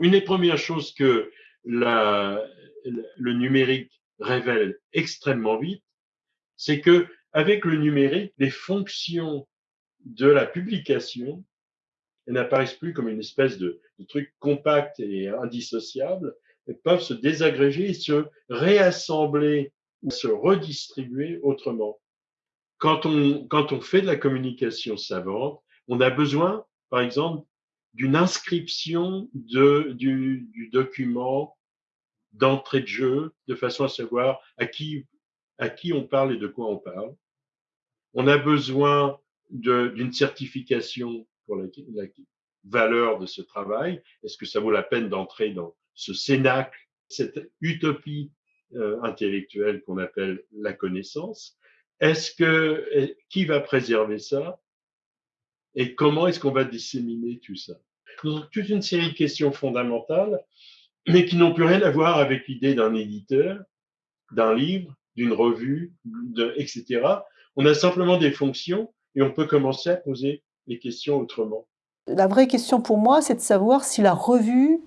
Une des premières choses que la, le numérique révèle extrêmement vite, c'est que avec le numérique, les fonctions de la publication n'apparaissent plus comme une espèce de, truc compact et indissociable, elles peuvent se désagréger et se réassembler ou se redistribuer autrement. Quand on, quand on fait de la communication savante, on a besoin, par exemple, d'une inscription de, du, du document d'entrée de jeu, de façon à savoir à qui, à qui on parle et de quoi on parle. On a besoin d'une certification pour la, la, valeur de ce travail. Est-ce que ça vaut la peine d'entrer dans ce cénacle, cette utopie euh, intellectuelle qu'on appelle la connaissance? Est-ce que qui va préserver ça? Et comment est-ce qu'on va disséminer tout ça? Donc, toute une série de questions fondamentales, mais qui n'ont plus rien à voir avec l'idée d'un éditeur, d'un livre, d'une revue, de, etc. On a simplement des fonctions et on peut commencer à poser les questions autrement. La vraie question pour moi, c'est de savoir si la revue,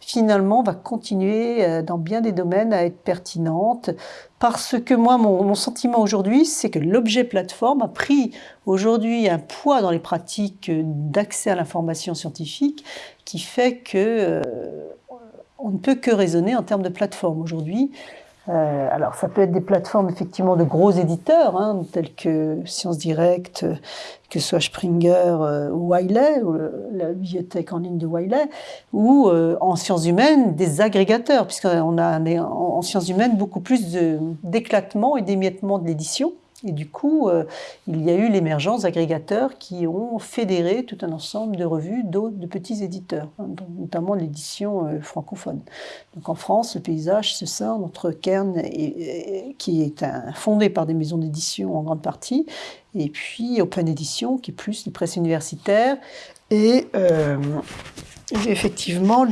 finalement, va continuer euh, dans bien des domaines à être pertinente. Parce que moi, mon, sentiment aujourd'hui, c'est que l'objet plateforme a pris aujourd'hui un poids dans les pratiques d'accès à l'information scientifique qui fait que euh, on ne peut que raisonner en termes de plateforme aujourd'hui. Euh, alors, ça peut être des plateformes effectivement de gros éditeurs, hein, tels que Science Direct, que ce soit Springer euh, ou Wiley, ou la bibliothèque en ligne de Wiley, ou euh, en sciences humaines, des agrégateurs, puisqu'on a en sciences humaines beaucoup plus d'éclatement et d'émiettement de l'édition. Et du coup, euh, il y a eu l'émergence d'agrégateurs qui ont fédéré tout un ensemble de revues d'autres de petits éditeurs, hein, notamment l'édition euh, francophone. Donc en France, le paysage se scinde entre et, qui est fondé par des maisons d'édition en grande partie, et puis Open Edition, qui est plus des presses universitaires, et euh, effectivement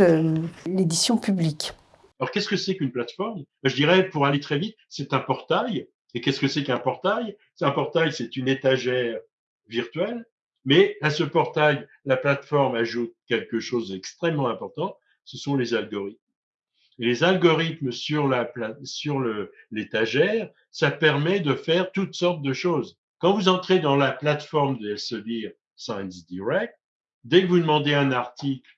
l'édition publique. Alors qu'est-ce que c'est qu'une plateforme? Je dirais, pour aller très vite, c'est un portail et qu'est-ce que c'est qu'un portail? Un portail, c'est une étagère virtuelle, mais à ce portail, la plateforme ajoute quelque chose d'extrêmement important, ce sont les algorithmes. Et les algorithmes sur la sur l'étagère, ça permet de faire toutes sortes de choses. Quand vous entrez dans la plateforme de Elsevier Science Direct, dès que vous demandez un article,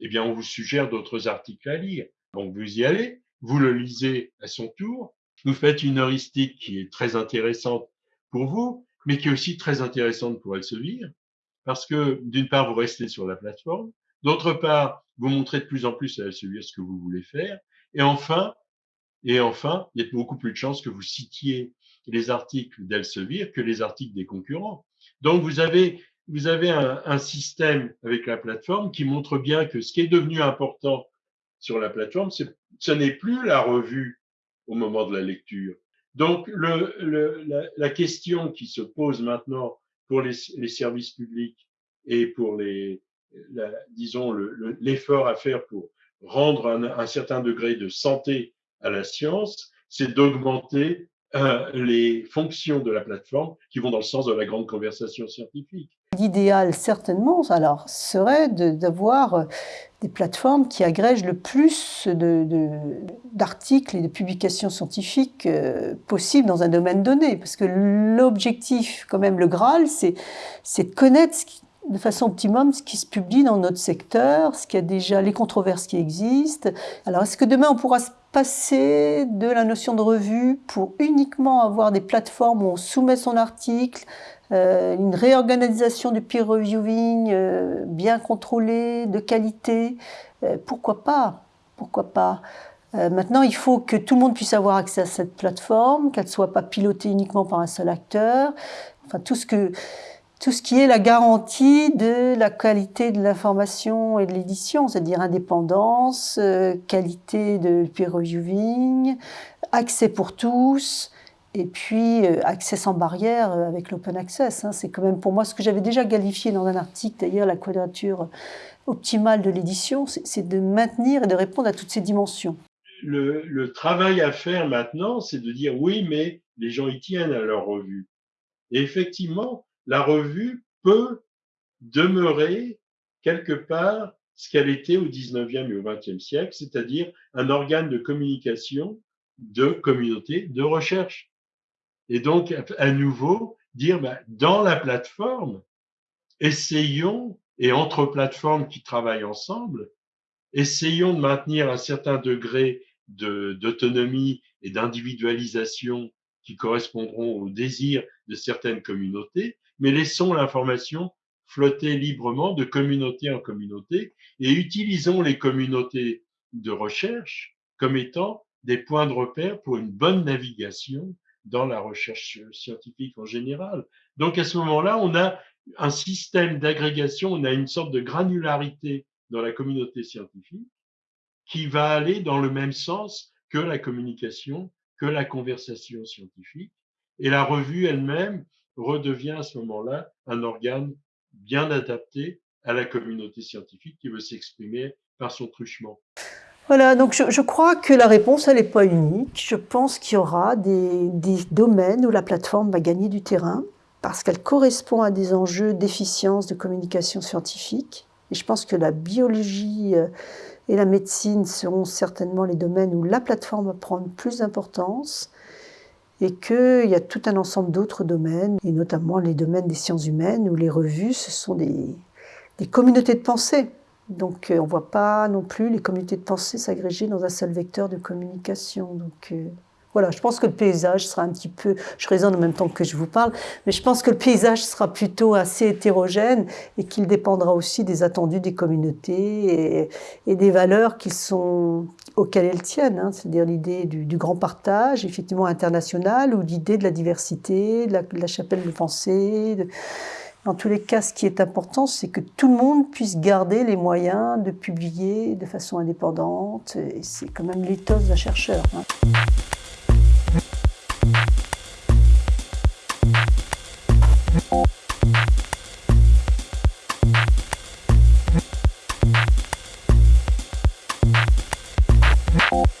eh bien, on vous suggère d'autres articles à lire. Donc, vous y allez, vous le lisez à son tour, vous faites une heuristique qui est très intéressante pour vous, mais qui est aussi très intéressante pour Elsevier, parce que d'une part, vous restez sur la plateforme, d'autre part, vous montrez de plus en plus à Elsevier ce que vous voulez faire, et enfin, et enfin, il y a beaucoup plus de chances que vous citiez les articles d'Elsevier que les articles des concurrents. Donc, vous avez, vous avez un, un, système avec la plateforme qui montre bien que ce qui est devenu important sur la plateforme, ce n'est plus la revue au moment de la lecture. Donc, la, question qui se pose maintenant pour les, services publics et pour les, disons, l'effort à faire pour rendre un, certain degré de santé à la science, c'est d'augmenter euh, les fonctions de la plateforme qui vont dans le sens de la grande conversation scientifique. L'idéal, certainement, alors, serait d'avoir des plateformes qui agrègent le plus d'articles de, et de publications scientifiques euh, possibles dans un domaine donné. Parce que l'objectif, quand même, le Graal, c'est de connaître de façon optimum ce qui se publie dans notre secteur, ce qui a déjà les controverses qui existent. Alors, est-ce que demain on pourra se passer de la notion de revue pour uniquement avoir des plateformes où on soumet son article, euh, une réorganisation du peer reviewing euh, bien contrôlée, de qualité. Euh, pourquoi pas? Pourquoi pas? Maintenant, il faut que tout le monde puisse avoir accès à cette plateforme, qu'elle ne soit pas pilotée uniquement par un seul acteur. Enfin, tout ce que tout ce qui est la garantie de la qualité de l'information et de l'édition, c'est-à-dire indépendance, qualité de peer reviewing, accès pour tous, et puis, euh, accès sans barrière euh, avec l'open access. Hein, c'est quand même pour moi ce que j'avais déjà qualifié dans un article, d'ailleurs, la quadrature optimale de l'édition, c'est de maintenir et de répondre à toutes ces dimensions. Le, le travail à faire maintenant, c'est de dire oui, mais les gens y tiennent à leur revue. Et effectivement, la revue peut demeurer quelque part ce qu'elle était au 19e et au 20e siècle, c'est-à-dire un organe de communication de communauté de recherche. Et donc, à nouveau, dire, bah, dans la plateforme, essayons, et entre plateformes qui travaillent ensemble, essayons de maintenir un certain degré d'autonomie et d'individualisation qui correspondront aux désirs de certaines communautés, mais laissons l'information flotter librement de communauté en communauté et utilisons les communautés de recherche comme étant des points de repère pour une bonne navigation dans la recherche scientifique en général. Donc à ce moment-là, on a un système d'agrégation, on a une sorte de granularité dans la communauté scientifique qui va aller dans le même sens que la communication, que la conversation scientifique. Et la revue elle-même redevient à ce moment-là un organe bien adapté à la communauté scientifique qui veut s'exprimer par son truchement. Voilà, donc je, crois que la réponse, elle n'est pas unique. Je pense qu'il y aura des, domaines où la plateforme va gagner du terrain parce qu'elle correspond à des enjeux d'efficience de communication scientifique. Et je pense que la biologie euh, et la médecine seront certainement les domaines où la plateforme va prendre plus d'importance et qu'il y a tout un ensemble d'autres domaines, et notamment les domaines des sciences humaines, où les revues, ce sont des, des communautés de pensée. Donc euh, on ne voit pas non plus les communautés de pensée s'agréger dans un seul vecteur de communication. Donc euh, voilà, je pense que le paysage sera un petit peu, je raisonne en même temps que je vous parle, mais je pense que le paysage sera plutôt assez hétérogène et qu'il dépendra aussi des attendus des communautés et, des valeurs auxquelles elles tiennent, hein. c'est-à-dire l'idée du, grand partage, effectivement international, ou l'idée de la diversité, de la, chapelle de pensée. Dans tous les cas, ce qui est important, c'est que tout le monde puisse garder les moyens de publier de façon indépendante. C'est quand même l'éthos d'un chercheur. Hein.